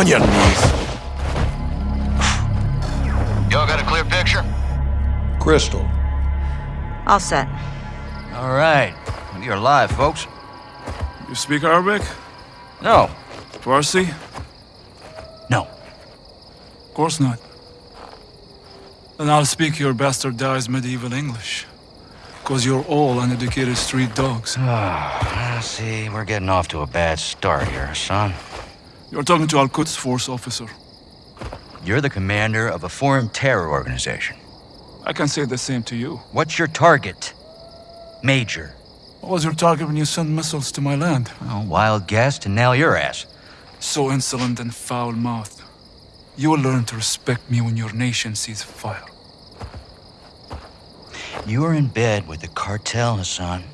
On your knees. Y'all got a clear picture? Crystal. All set. All right. You're alive, folks. You speak Arabic? No. Farsi? No. Of course not. Then I'll speak your bastardized medieval English. Because you're all uneducated street dogs. Ah, see, we're getting off to a bad start here, son. You're talking to Al-Quds force officer. You're the commander of a foreign terror organization. I can say the same to you. What's your target? Major. What was your target when you sent missiles to my land? Oh, wild guess to nail your ass. So insolent and foul-mouthed. You will learn to respect me when your nation sees fire. You are in bed with the cartel, Hassan.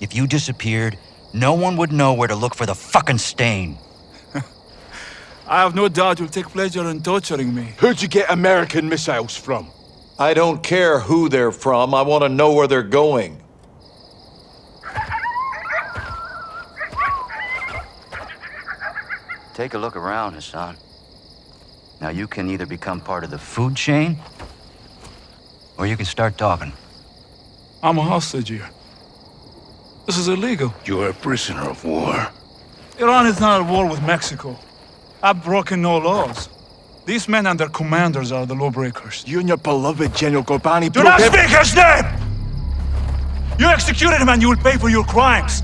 If you disappeared, no one would know where to look for the fucking stain. I have no doubt you'll take pleasure in torturing me. Who'd you get American missiles from? I don't care who they're from. I want to know where they're going. Take a look around, Hassan. Now you can either become part of the food chain, or you can start talking. I'm a hostage here. This is illegal. You're a prisoner of war. Iran is not at war with Mexico. I've broken no laws. These men and their commanders are the lawbreakers. You and your beloved General Ghorbrani Do not speak his name! You executed him and you will pay for your crimes.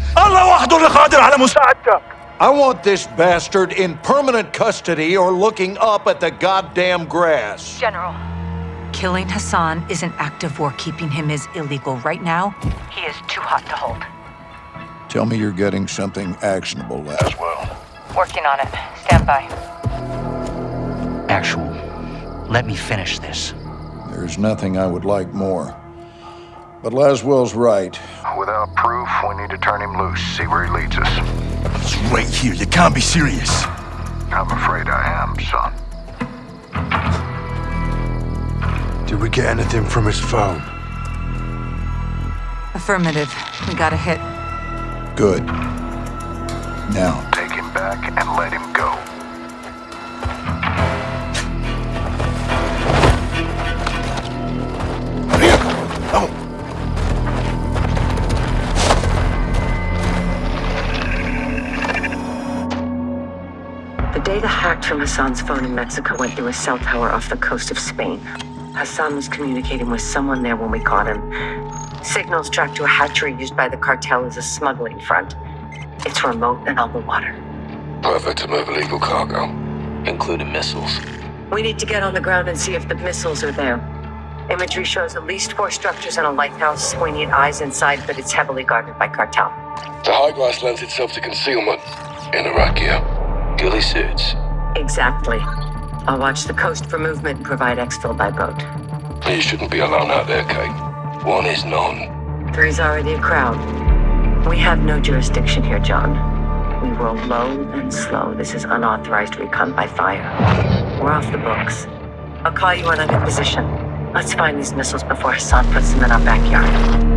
I want this bastard in permanent custody or looking up at the goddamn grass. General, killing Hassan is an act of war. Keeping him is illegal. Right now, he is too hot to hold. Tell me you're getting something actionable as well. Working on it. Stand by. Actual. Let me finish this. There's nothing I would like more. But Laswell's right. Without proof, we need to turn him loose, see where he leads us. It's right here. You can't be serious. I'm afraid I am, son. Did we get anything from his phone? Affirmative. We got a hit. Good. Now, Take him back and let him go. Oh, The data hacked from Hassan's phone in Mexico went through a cell tower off the coast of Spain. Hassan was communicating with someone there when we caught him. Signals tracked to a hatchery used by the cartel as a smuggling front. It's remote and on the water. Perfect to move illegal cargo. including missiles. We need to get on the ground and see if the missiles are there. Imagery shows at least four structures and a lighthouse. We need eyes inside, but it's heavily guarded by cartel. The high glass lends itself to concealment. In Iraq, yeah. Ghillie suits. Exactly. I'll watch the coast for movement and provide exfil by boat. You shouldn't be alone out there, Kate. One is none. Three's already a crowd. We have no jurisdiction here, John. We roll low and slow. This is unauthorized recon by fire. We're off the books. I'll call you when I'm in position. Let's find these missiles before Hassan puts them in our backyard.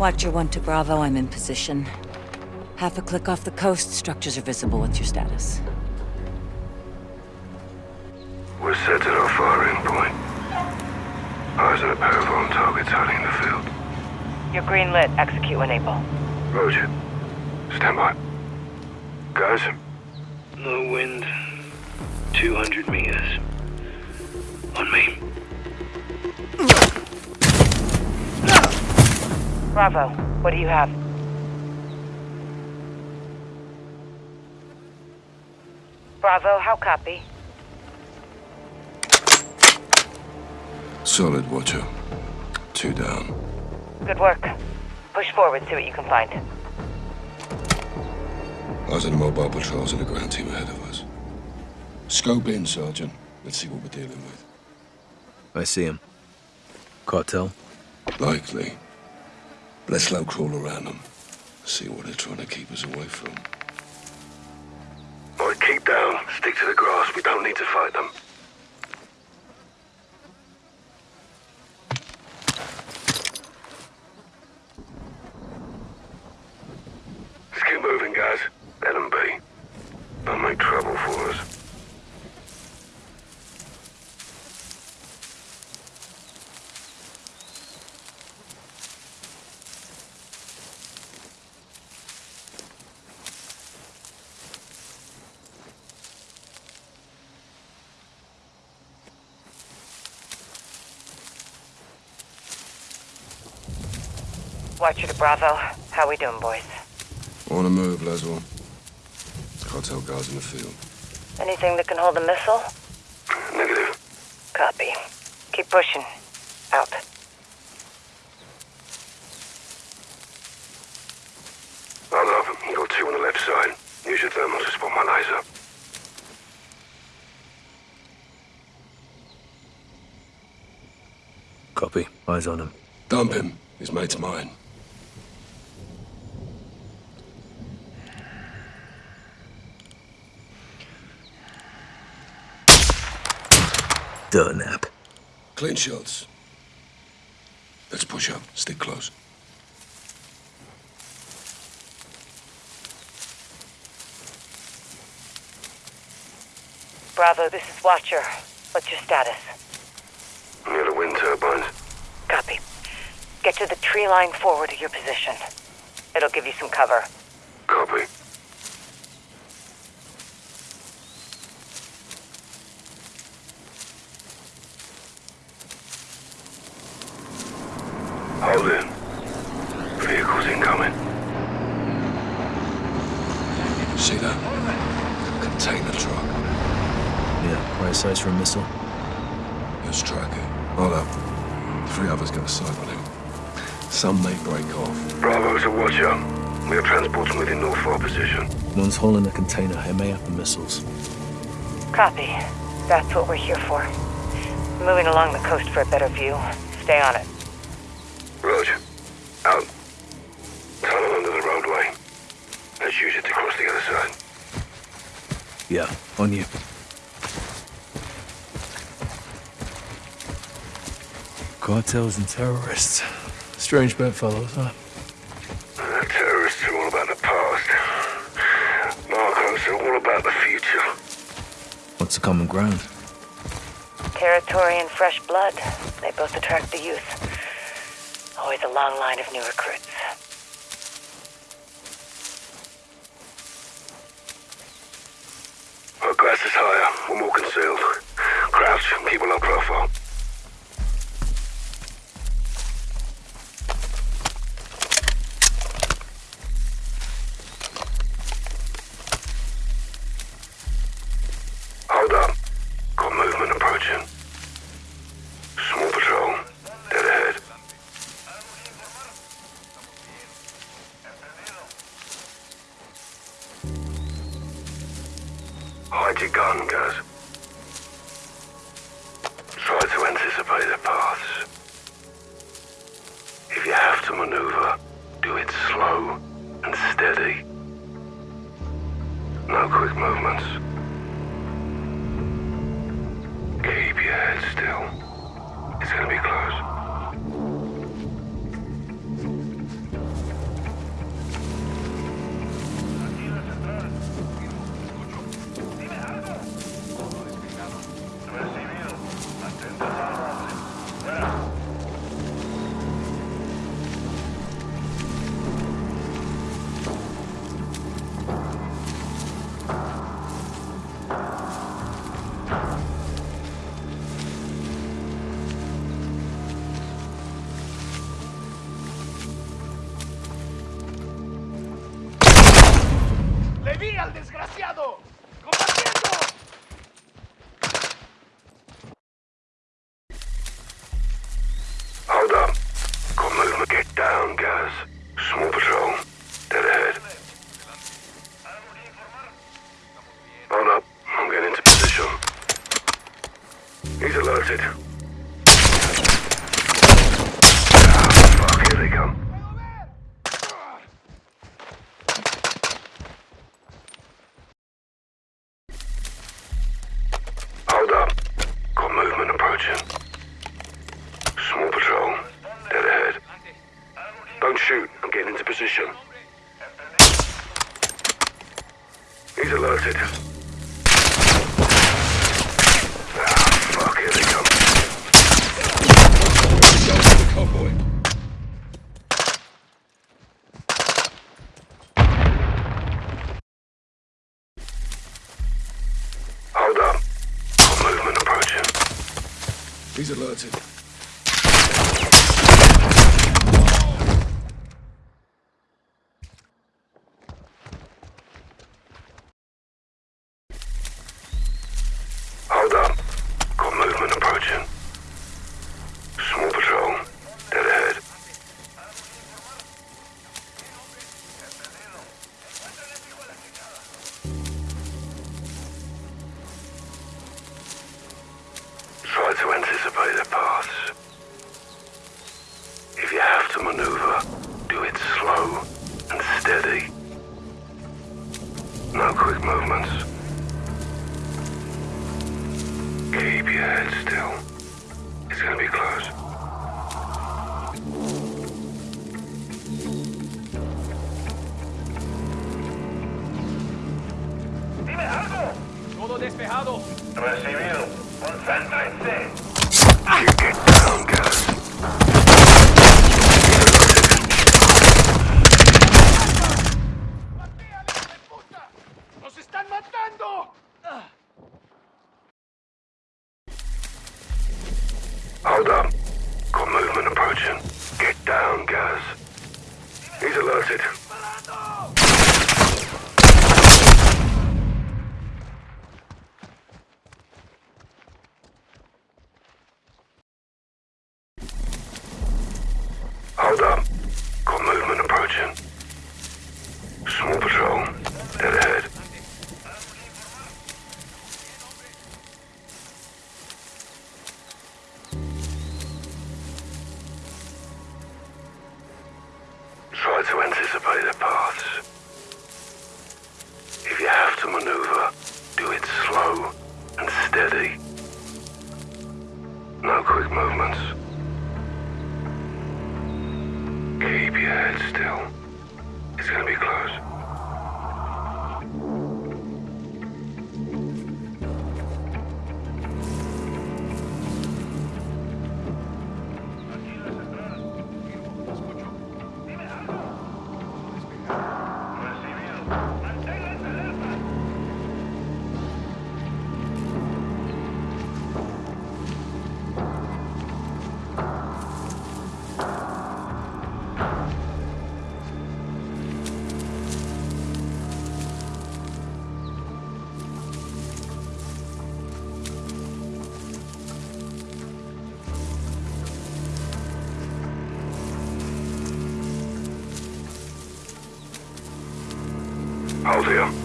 Watcher 1 to Bravo, I'm in position. Half a click off the coast, structures are visible. What's your status? We're set at our firing point. Eyes on a pair of armed targets hiding in the field. You're green lit. Execute when able. Roger. Stand by. Guys, Low wind. 200 meters. On me. Bravo. What do you have? Bravo, how copy? solid, Watcher. Two down. Good work. Push forward, see what you can find. Eyes on the mobile patrols and the ground team ahead of us. Scope in, Sergeant. Let's see what we're dealing with. I see him. Cartel? Likely. Let's low crawl around them. See what they're trying to keep us away from. All right, keep down. Stick to the grass. We don't need to fight them. Watcher to Bravo. How we doing, boys? On the move, Laswell. Cartel guards in the field. Anything that can hold a missile? Negative. Copy. Keep pushing. Out. I love him. You got two on the left side. Use your thermal to spot my laser. Copy. Eyes on him. Dump him. His mate's mine. Dirt nap. Clean shots. Let's push up. Stick close. Bravo, this is Watcher. What's your status? Near the wind turbines. Copy. Get to the tree line forward of your position. It'll give you some cover. Copy. Hold in. Vehicles incoming. See that? Container truck. Yeah, right size for a missile. Let's track it. Hold up. Three others got a sight on him. Some may break off. Bravo to Watcher. We are transporting within North our position. One's hauling a container, MAF and missiles. Copy. That's what we're here for. Moving along the coast for a better view. Stay on it. On you. Cartels and terrorists. Strange bedfellows, huh? The terrorists are all about the past. Narcos are all about the future. What's the common ground? Territory and fresh blood. They both attract the youth. Always a long line of new recruits. ¡Reviví al desgraciado! alerted. with you.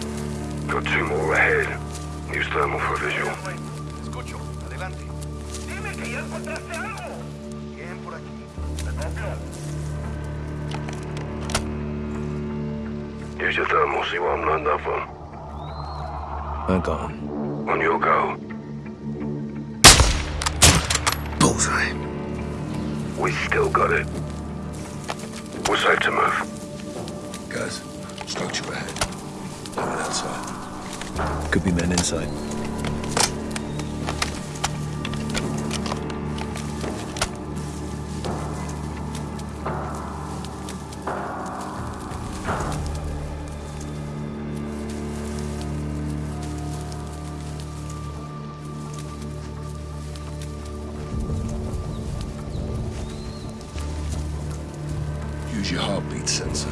Use your heartbeat sensor.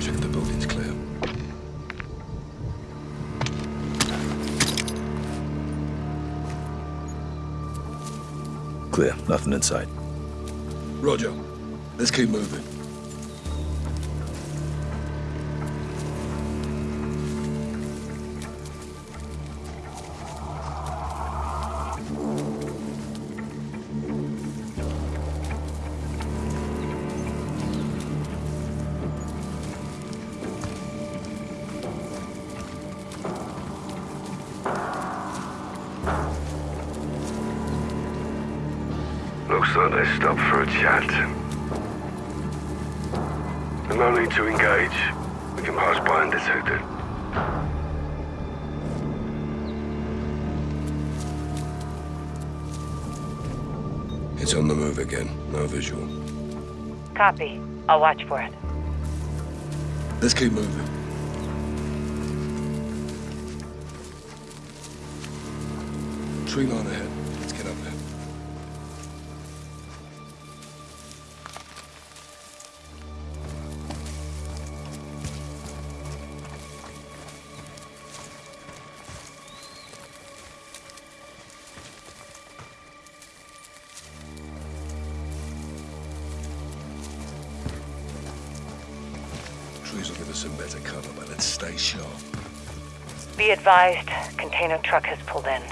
Check the building's clear. Clear. Nothing inside. Roger. Let's keep moving. Copy. I'll watch for it. Let's keep moving. Tree line ahead. Advised, container truck has pulled in.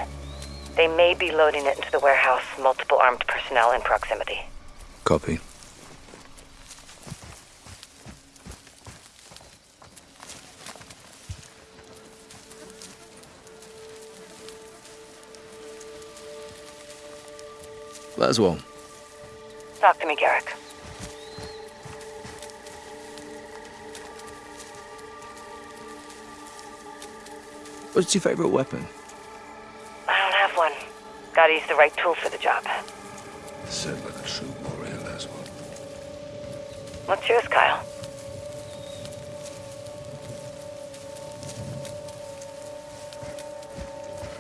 They may be loading it into the warehouse, multiple armed personnel in proximity. Copy. Laswell, Talk to me, Garrick. What's your favorite weapon? I don't have one. Gotta use the right tool for the job. Said like a true warrior, that's what. What's yours, Kyle?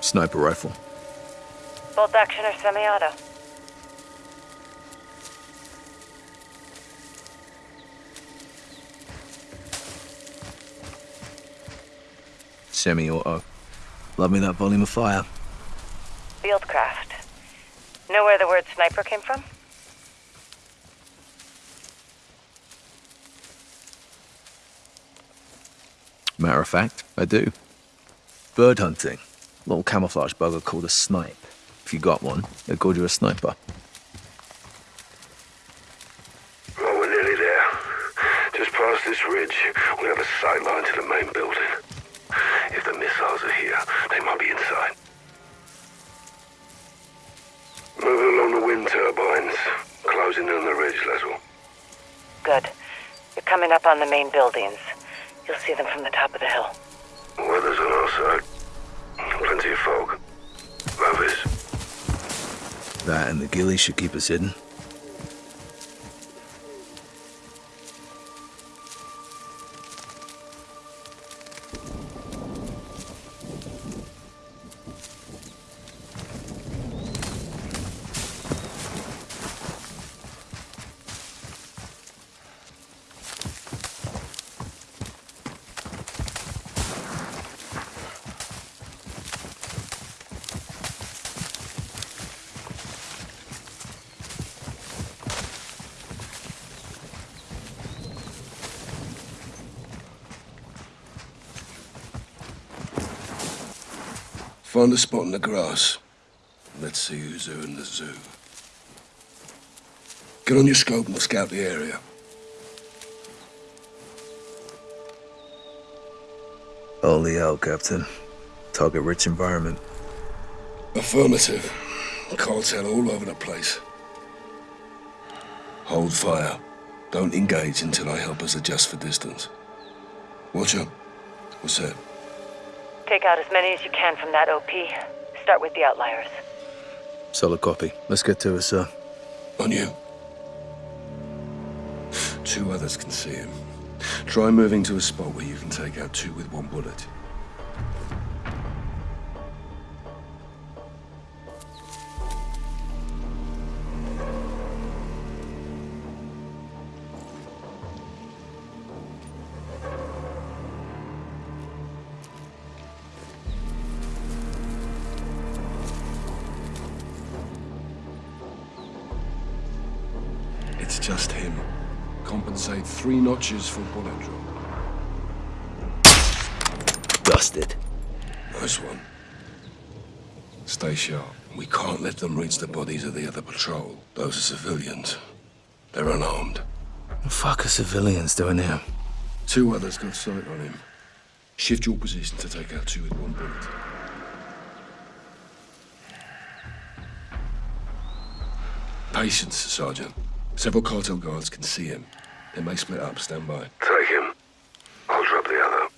Sniper rifle. Bolt action or semi-auto? Semi-auto. Uh, love me that volume of fire. Fieldcraft. Know where the word sniper came from? Matter of fact, I do. Bird hunting. Little camouflage bugger called a snipe. If you got one, they called you a sniper. The main buildings. You'll see them from the top of the hill. Weather's on our side. Plenty of fog. Rovers. That and the ghillie should keep us hidden. Find a spot in the grass. Let's see who's who in the zoo. Get on your scope and we'll scout the area. Holy hell, Captain. Target-rich environment. Affirmative. Cartel all over the place. Hold fire. Don't engage until I help us adjust for distance. Watch up. What's that? Take out as many as you can from that OP. Start with the outliers. Solid copy. Let's get to it, sir. On you. Two others can see him. Try moving to a spot where you can take out two with one bullet. Three notches for bullet drop. Busted. Nice one. Stay sharp. We can't let them reach the bodies of the other patrol. Those are civilians. They're unarmed. The fuck are civilians doing here? Two others got sight on him. Shift your position to take out two with one bullet. Patience, Sergeant. Several cartel guards can see him. They may split up. Stand by. Take him. I'll drop the other.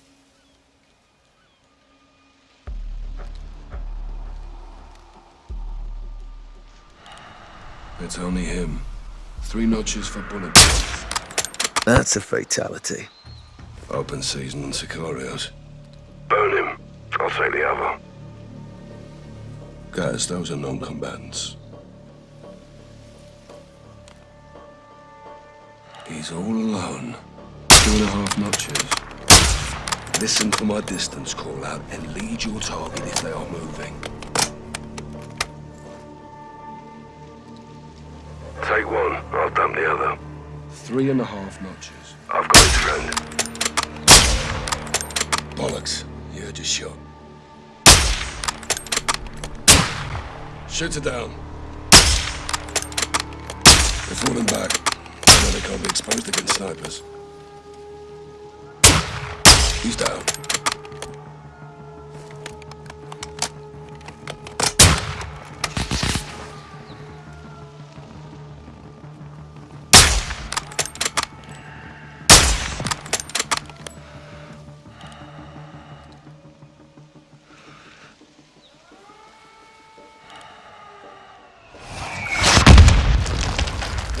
It's only him. Three notches for bullet holes. That's a fatality. Open season on Sicarios. Burn him. I'll take the other. Guys, those are non-combatants. He's all alone. Two and a half notches. Listen for my distance call out and lead your target if they are moving. Take one, I'll dump the other. Three and a half notches. I've got his friend. Bollocks. You heard your shot. Shoot it down. They're falling back. Can't be exposed against snipers. He's down.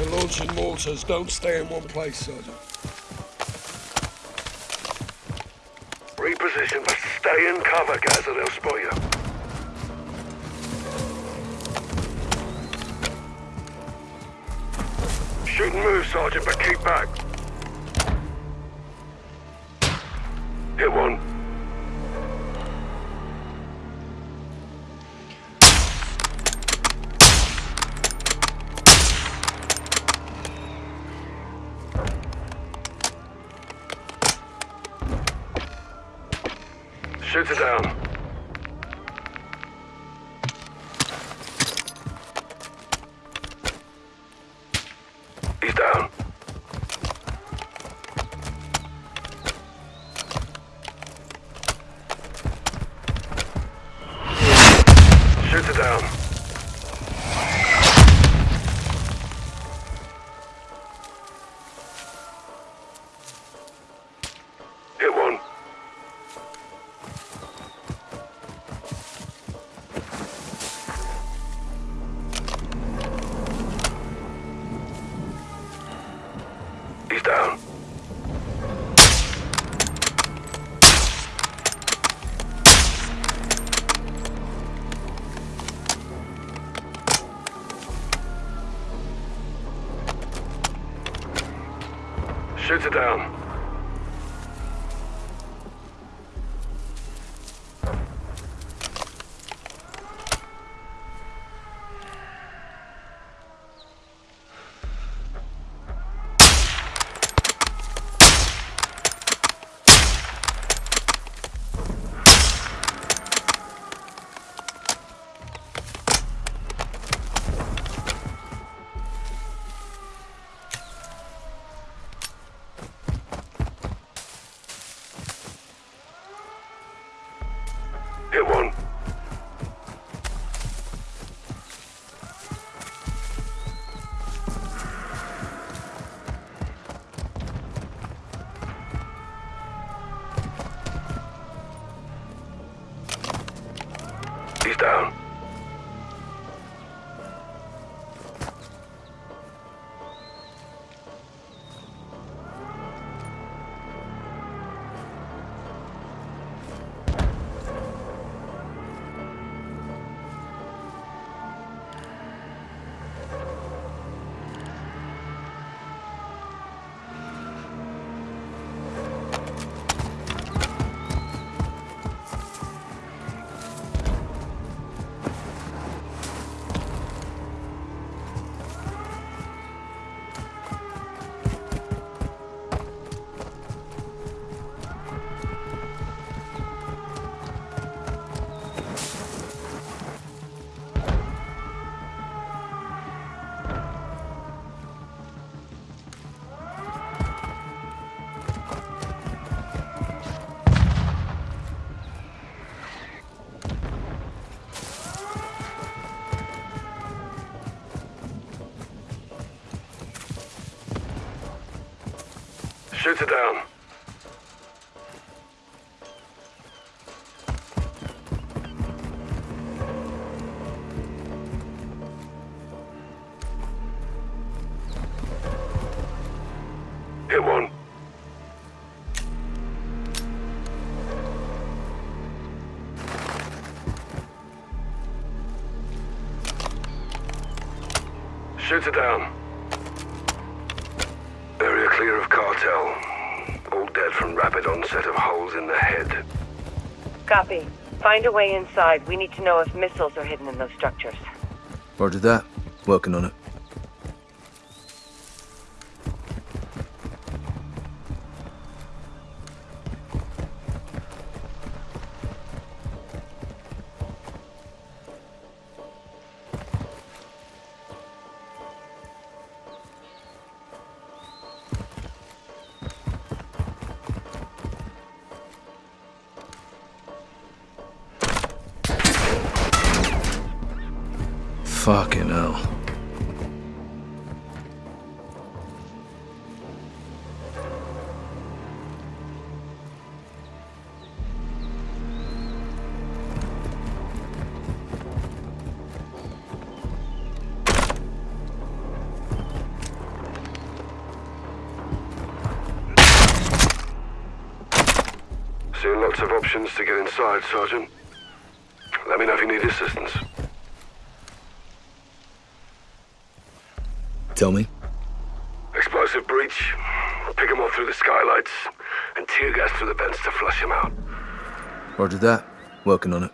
They're launching mortars. Don't stay in one place, Sergeant. Reposition, but stay in cover, guys, or they'll spot you. Shoot and move, Sergeant, but keep back. Hit one. Shoot it down. It down. Down. Heads are down. Hit one. Shoot it down. Copy. Find a way inside. We need to know if missiles are hidden in those structures. Roger that. Working on it. Lots of options to get inside, Sergeant. Let me know if you need assistance. Tell me. Explosive breach. Pick him off through the skylights. And tear gas through the vents to flush him out. Roger that. Working on it.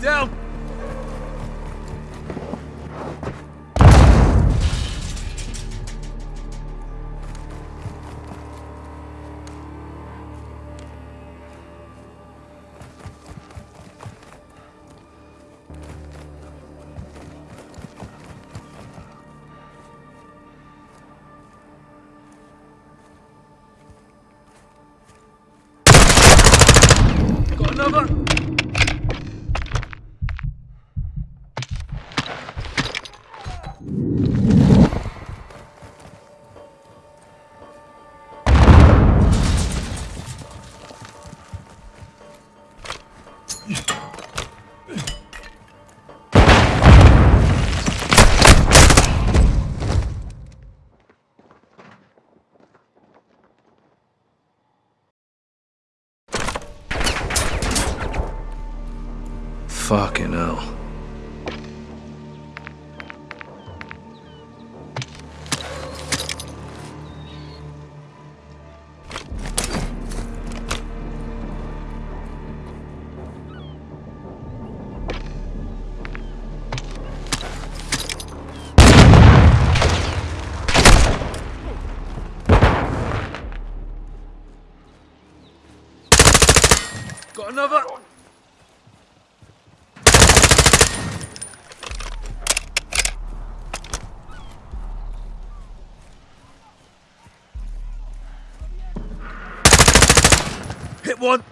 Down. Fucking hell. Got another. One!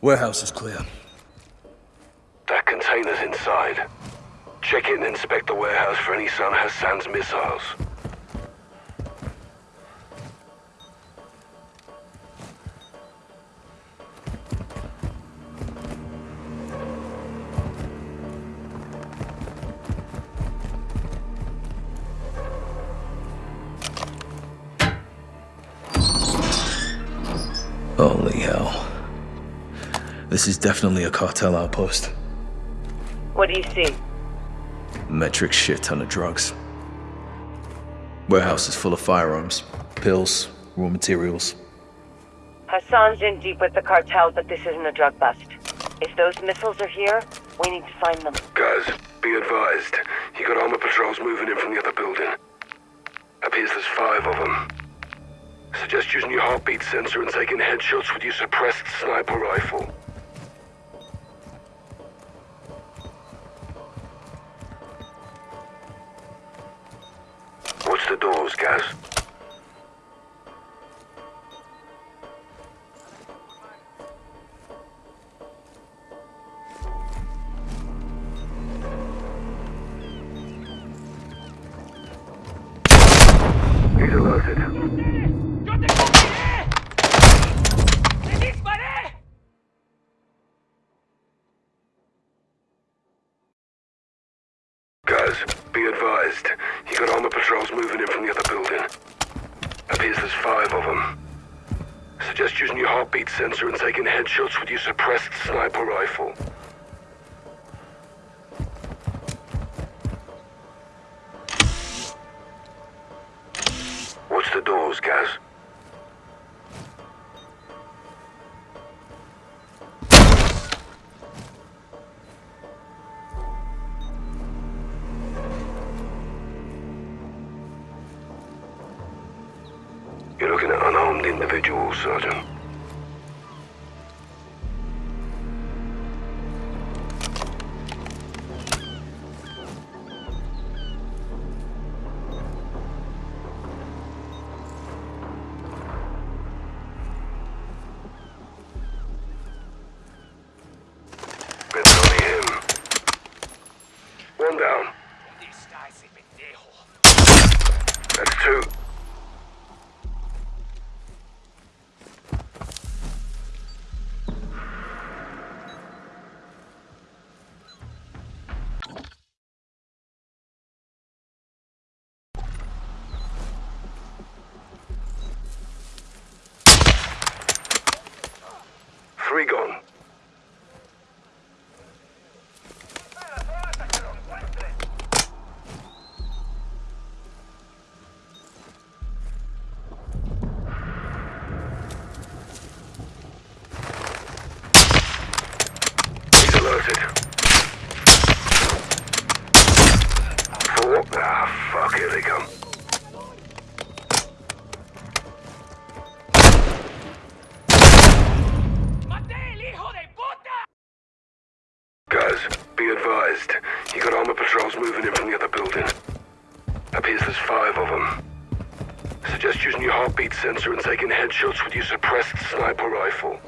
Warehouse is clear. That container's inside. Check it and inspect the warehouse for any Son Hassan's missiles. This is definitely a cartel outpost. What do you see? Metric shit ton of drugs. Warehouse is full of firearms, pills, raw materials. Hassan's in deep with the cartel, but this isn't a drug bust. If those missiles are here, we need to find them. Guys, be advised. You got armor patrols moving in from the other building. Appears there's five of them. Suggest using your heartbeat sensor and taking headshots with your suppressed sniper rifle. Guys, be advised. You got armor patrols moving in from the other building. Appears there's five of them. Suggest using your heartbeat sensor and taking headshots with your suppressed sniper rifle. Watch the doors, Gaz. Sergeant. advised. You got armor patrols moving in from the other building. Appears there's five of them. Suggest using your heartbeat sensor and taking headshots with your suppressed sniper rifle.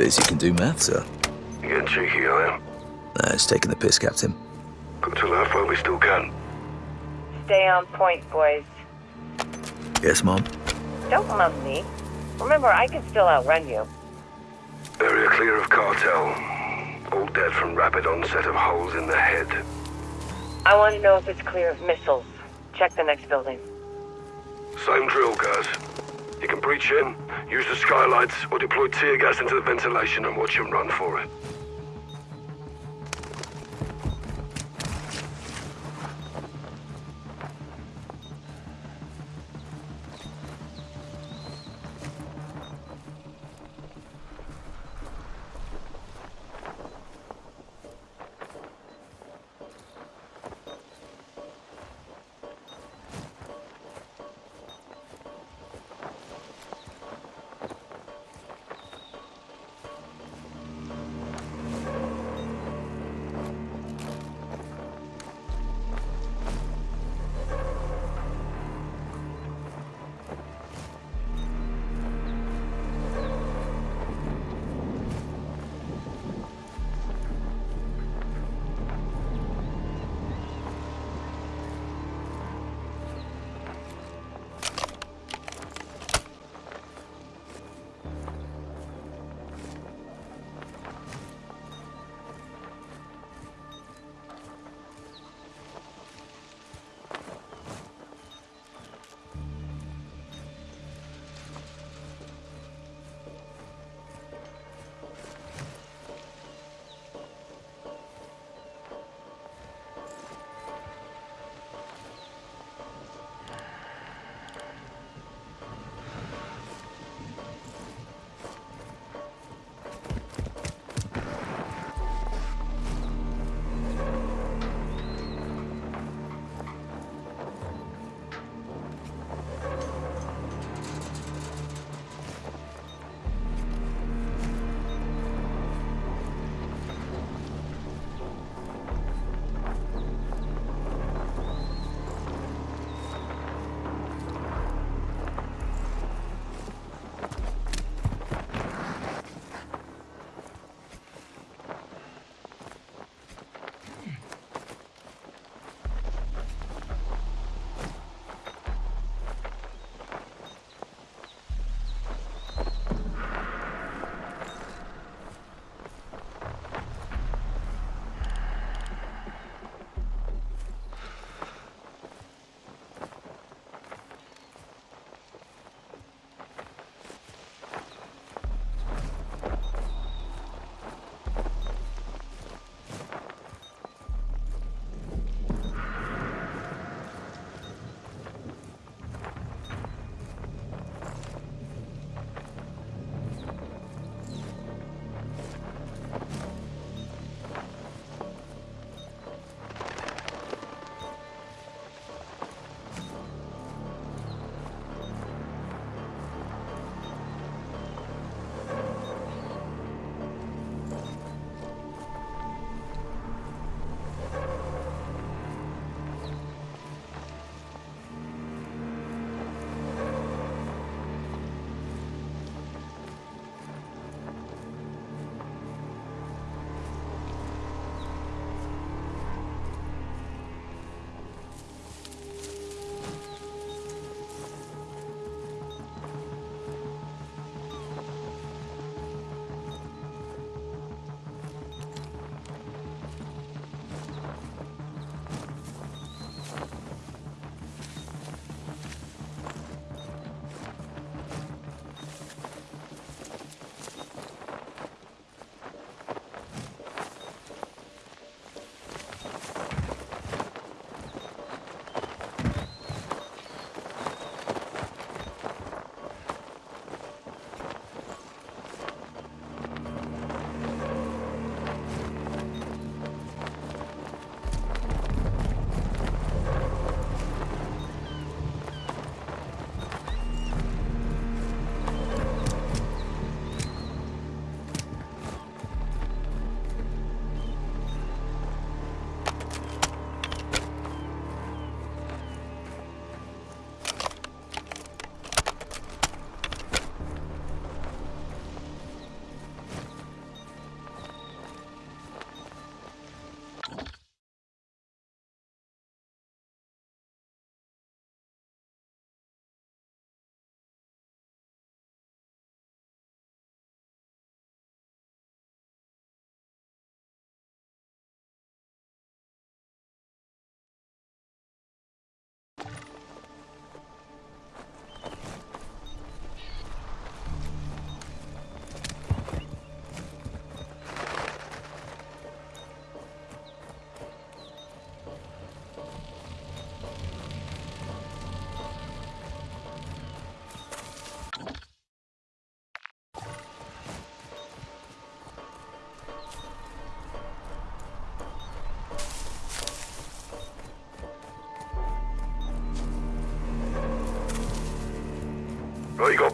Biz, you can do math, sir. You getting cheeky, I am. Nah, it's taking the piss, Captain. Good to laugh while we still can. Stay on point, boys. Yes, Mom? Don't mum me. Remember, I can still outrun you. Area clear of cartel. All dead from rapid onset of holes in the head. I want to know if it's clear of missiles. Check the next building. Same drill, guys. You can breach in, use the skylights, or deploy tear gas into the ventilation and watch them run for it.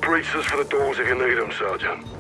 Breaches for the doors if you need them, Sergeant.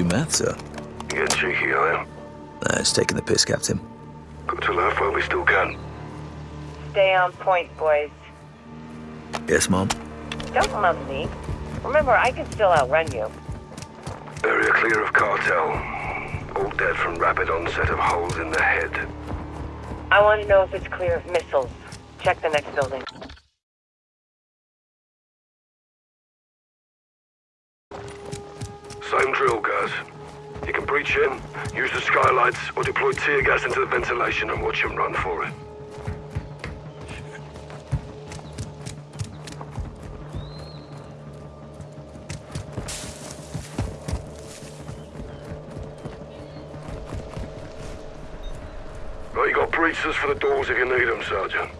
Do math, sir? You getting cheeky, I am. Nah, it's taking the piss, Captain. Got to laugh while we still can. Stay on point, boys. Yes, Mom? Don't love me. Remember, I can still outrun you. Area clear of cartel. All dead from rapid onset of holes in the head. I want to know if it's clear of missiles. Check the next building. Deploy tear gas into the ventilation and watch him run for it. Right, you got breaches for the doors if you need them, Sergeant.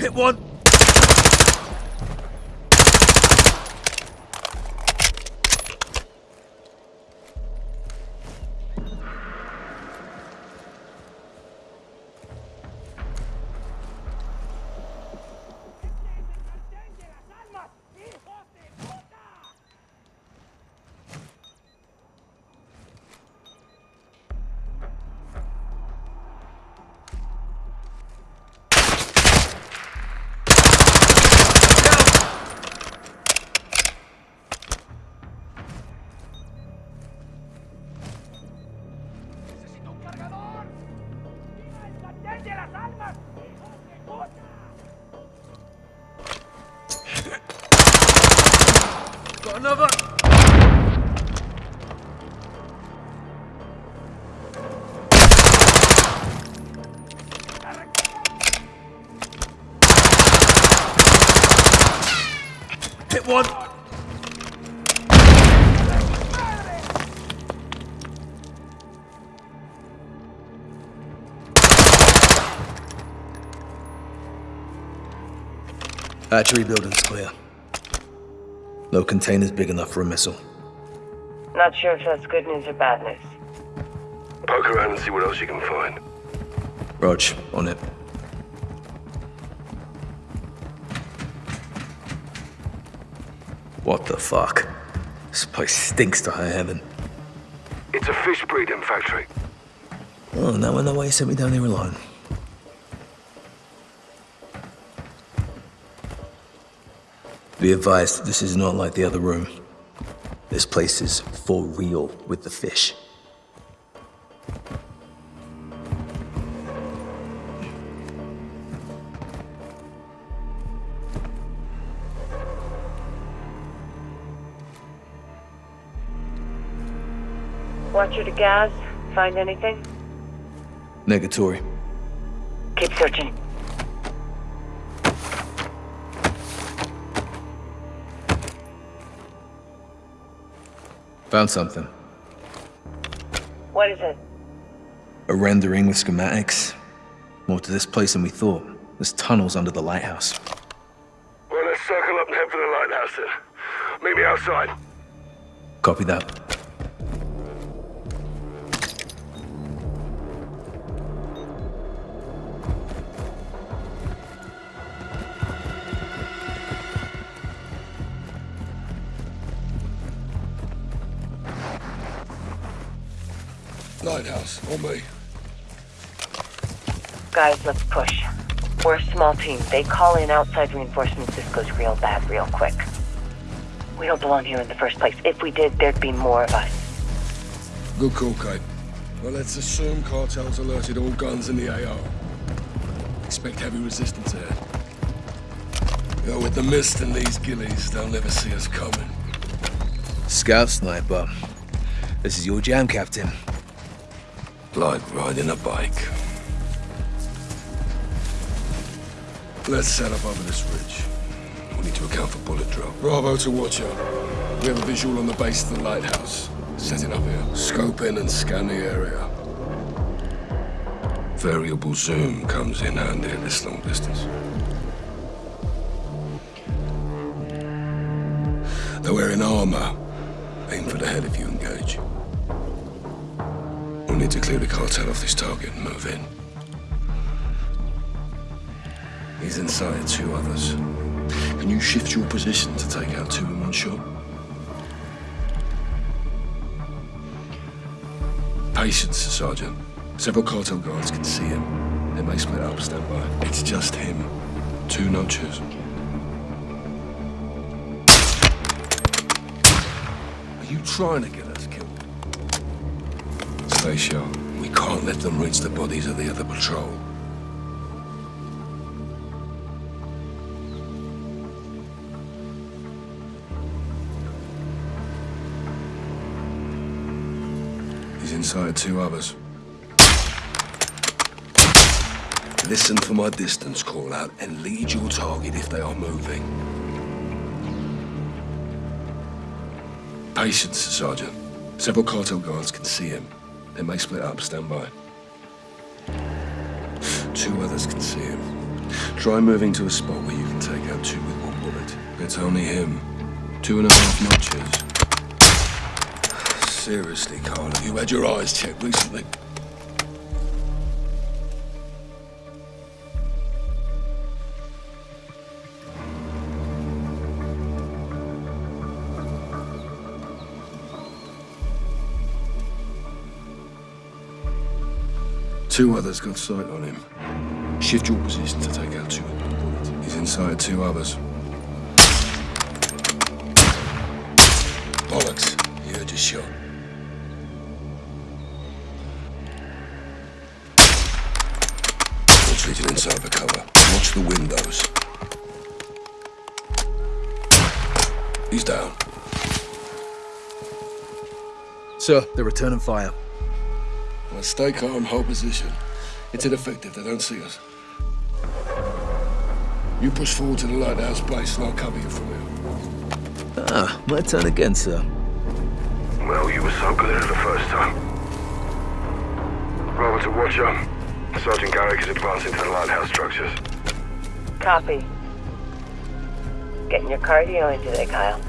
Hit one! Another! Hit one! Hatchery building's clear. No containers big enough for a missile. Not sure if that's good news or bad news. Poke around and see what else you can find. Rog, on it. What the fuck? This place stinks to high heaven. It's a fish breeding factory. Oh, now I know why you sent me down here alone. Be advised, this is not like the other room. This place is for real with the fish. Watcher to Gaz? Find anything? Negatory. Keep searching. Found something. What is it? A rendering with schematics. More to this place than we thought. There's tunnels under the lighthouse. Well, let's circle up and head for the lighthouse then. Meet me outside. Copy that. On me. Guys, let's push. We're a small team. They call in outside reinforcements. This goes real bad real quick. We don't belong here in the first place. If we did, there'd be more of us. Good call, Kate. Well, let's assume cartels alerted all guns in the AO. Expect heavy resistance ahead. You know, with the mist and these gillies, they'll never see us coming. Scout sniper. This is your jam, Captain. Like riding a bike. Let's set up over this ridge. We need to account for bullet drop. Bravo to Watcher. We have a visual on the base of the lighthouse. Setting up here. Scope in and scan the area. Variable zoom comes in handy at this long distance. They're wearing armor. Aim for the head if you engage. Need to clear the cartel off this target and move in. He's inside two others. Can you shift your position to take out two in one shot? Patience, Sergeant. Several cartel guards can see him. They may split up, stand by. It's just him. Two notches. Are you trying to get us killed? Sharp. We can't let them reach the bodies of the other patrol. He's inside two others. Listen for my distance call out and lead your target if they are moving. Patience, Sergeant. Several cartel guards can see him. They may split up. Stand by. Two others can see him. Try moving to a spot where you can take out two with one bullet. It's only him. Two and a half notches. Seriously, Carl, have you had your eyes checked recently? Two others got sight on him. Shift your position to take out two one bullet. He's inside two others. Bollocks. You heard your shot. Retreating inside the cover. Watch the windows. He's down. Sir, they're returning fire. Well, stay calm, hold position. It's ineffective, they don't see us. You push forward to the lighthouse base and I'll cover you from here. Ah, my turn again, sir. Well, you were so good at it the first time. Robert to watch up. Sergeant Garrick is advancing to the lighthouse structures. Copy. Getting your cardio in today, Kyle.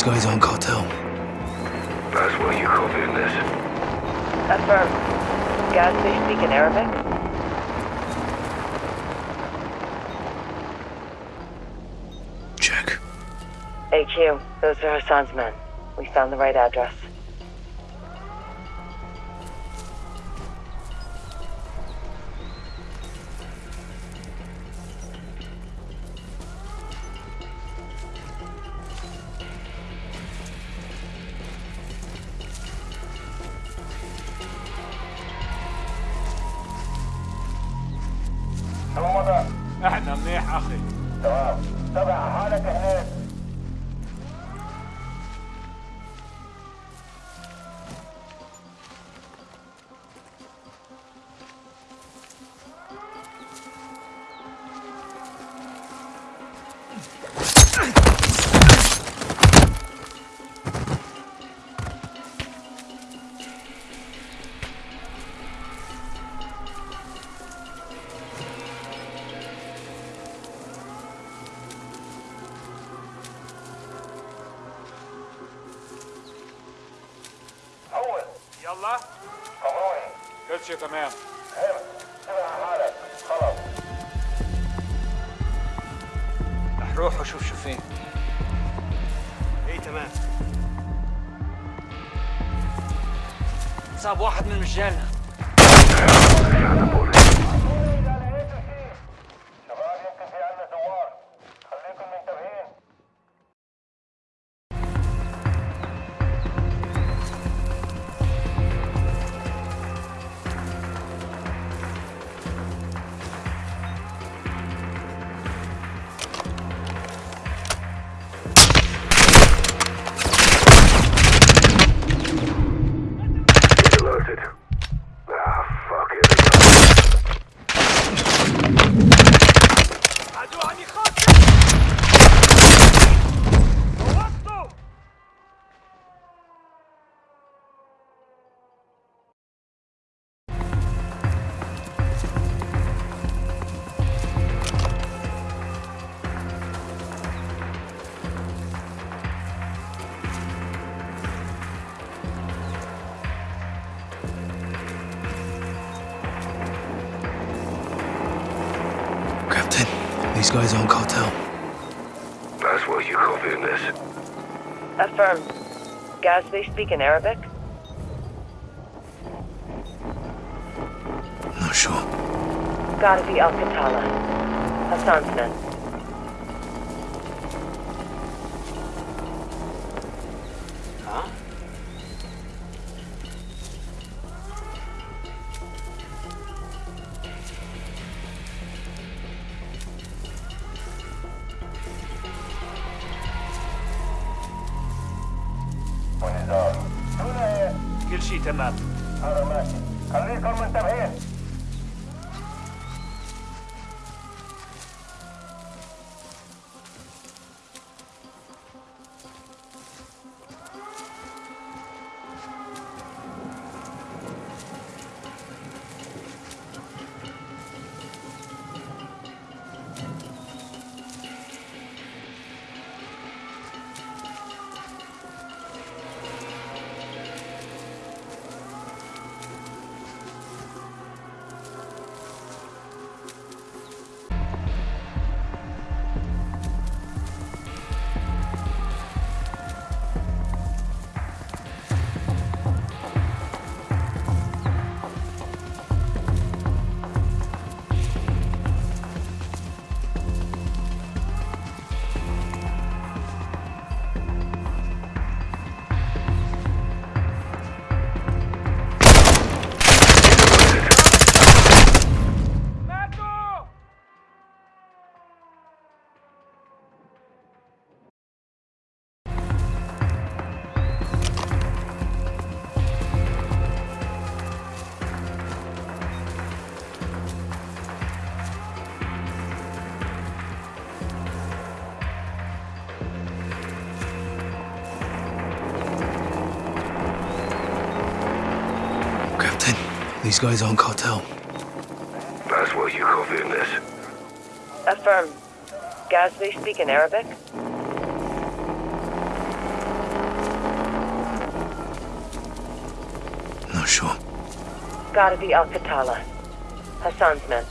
These guys aren't cartel. That's where you copying this. Affirm. Guys, they speak in Arabic? Check. AQ, those are Hassan's men. We found the right address. كل شيء تمام حالك رح روح وشوف شو فين إيه تمام. صاب واحد من رجالنا these guys aren't cartel. That's what you copying this. Affirm. Guys, they speak in Arabic? Not sure. Gotta be Al-Qatala. Hassan's men. These guys aren't cartel. Laswell, you copying this? Affirm. Gasly speak in Arabic? Not sure. Gotta be Al Qatala. Hassan's men.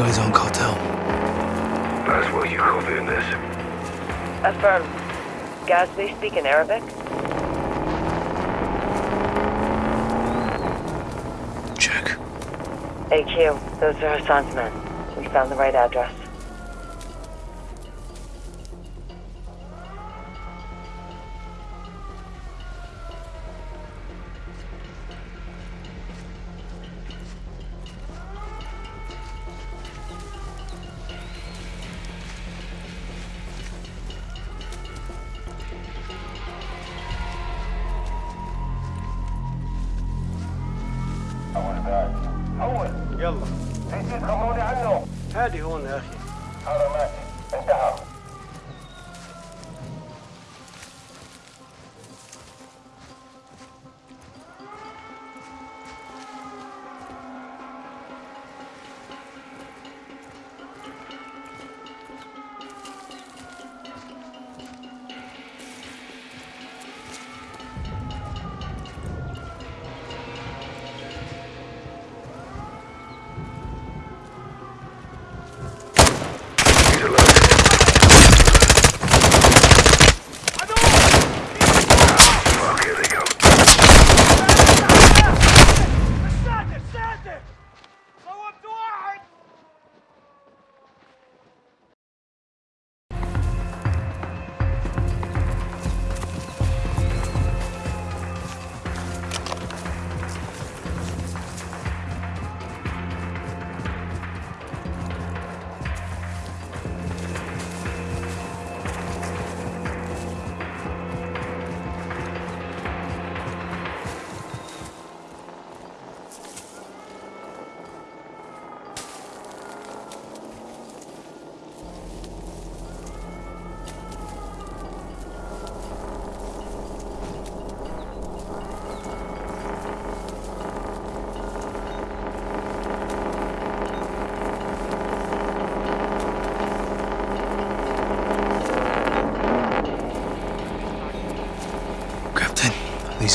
These guys aren't cartel. Laswell, you copying this? Affirm. Gasly speak in Arabic? Check. AQ, those are Hassan's men. We found the right address.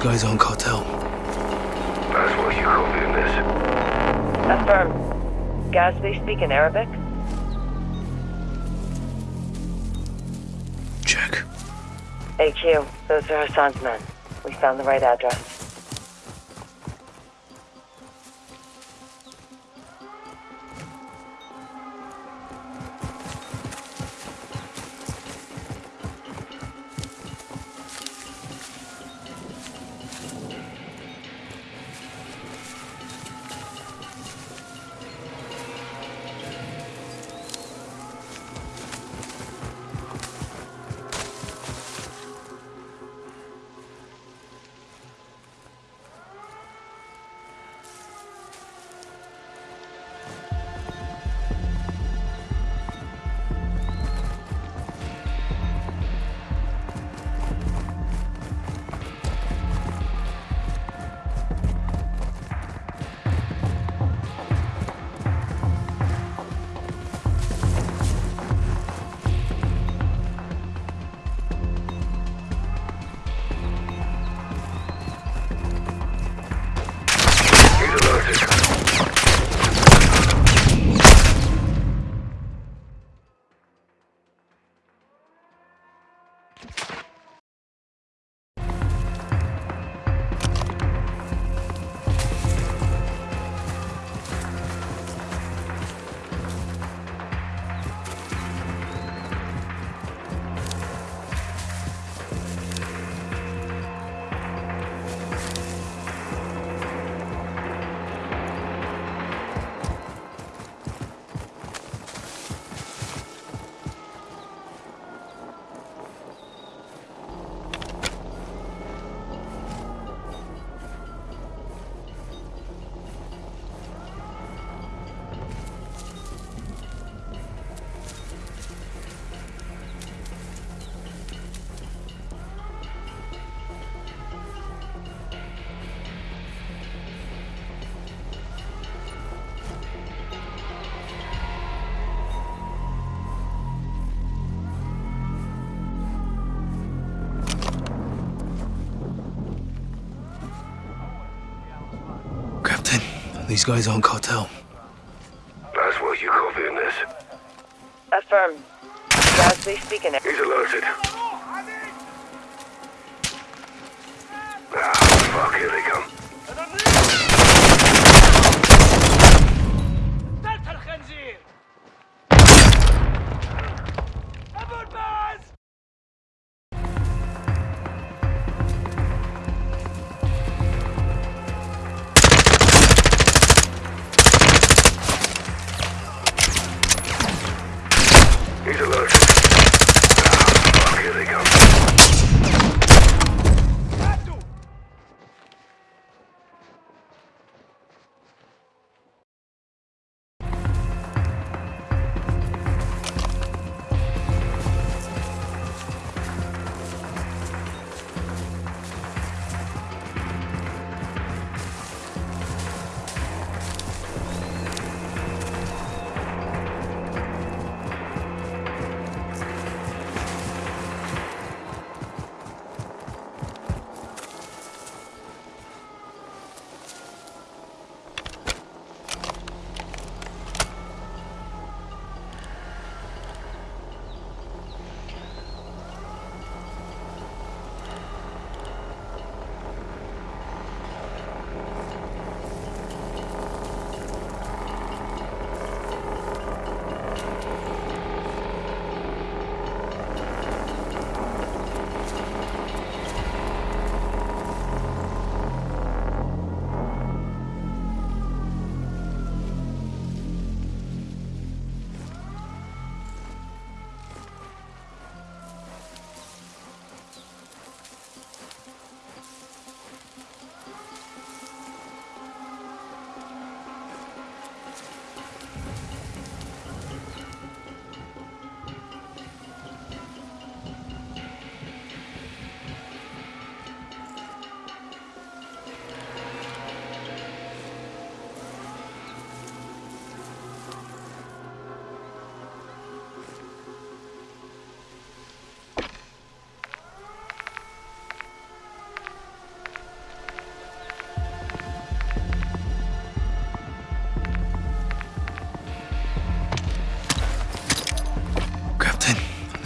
Guys aren't cartel. Laswell, you copying this? Affirm. Gatsby speaking Arabic? Check. AQ, those are Hassan's men. We found the right address. These guys aren't cartel. Laswell, you copying this? Affirm. Gatsby speaking He's alerted.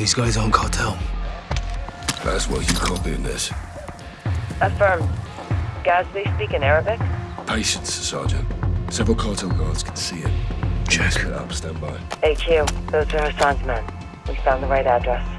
These guys aren't cartel. Laswell you copying this. Affirmed. Guys, they speak in Arabic? Patience, Sergeant. Several cartel guards can see it. Check. Split up, stand by. AQ, those are Hassan's men. We found the right address.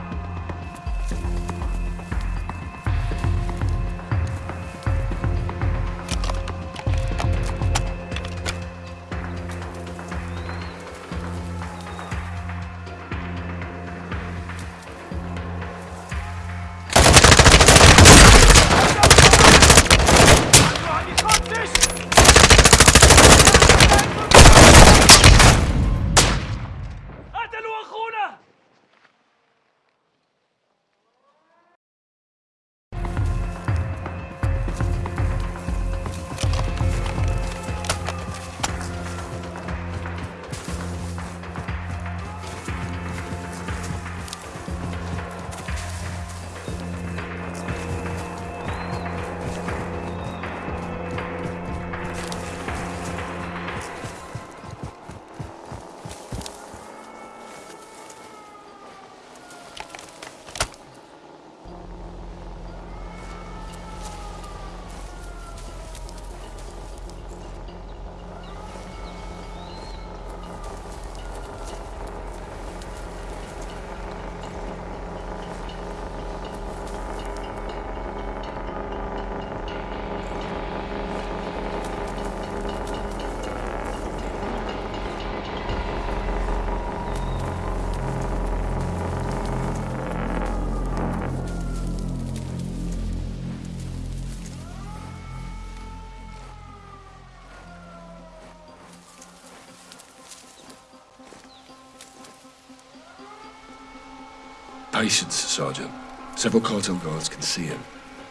Patience, Sergeant. Several cartel guards can see him.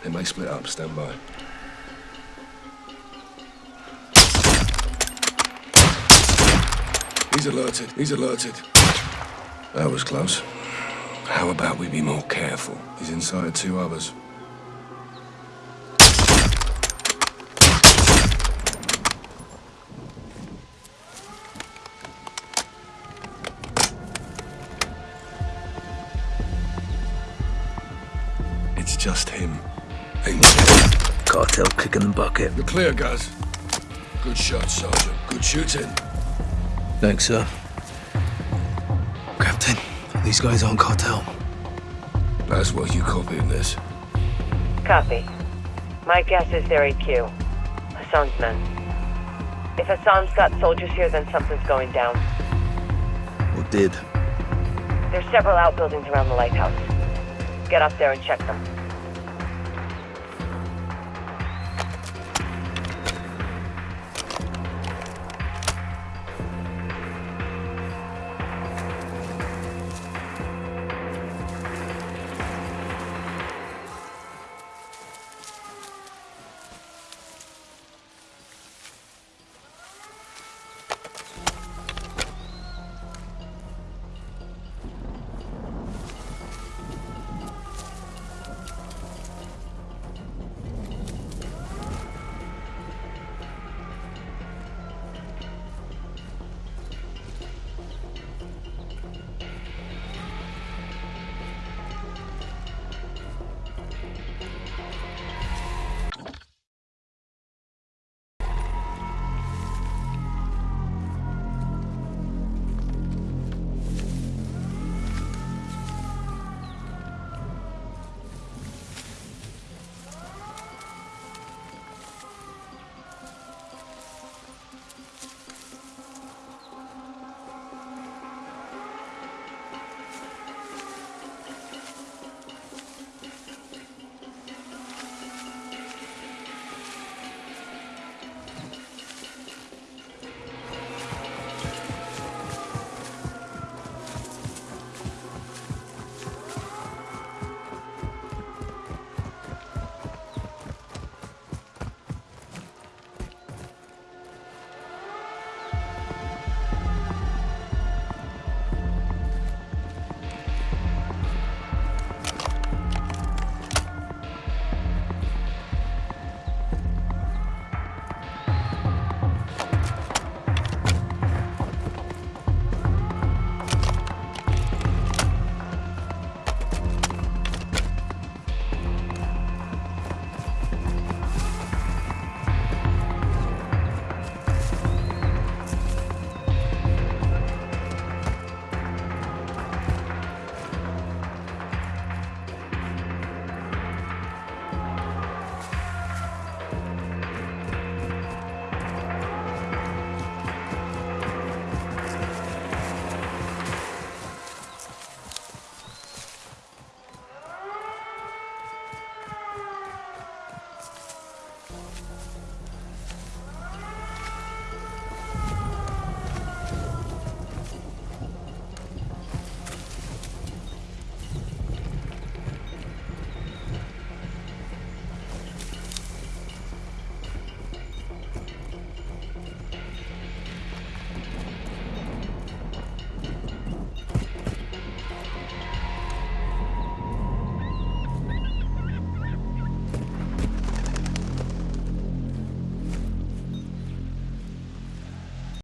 They may split up, stand by. He's alerted. He's alerted. That was close. How about we be more careful? He's inside two others. Just him. Cartel kicking the bucket. You're clear, guys. Good shot, Sergeant. Good shooting. Thanks, sir. Captain, these guys aren't cartel. Laswell you copying this. Copy. My guess is they're AQ. Hassan's men. If Hassan's got soldiers here, then something's going down. Or did. There's several outbuildings around the lighthouse. Get up there and check them.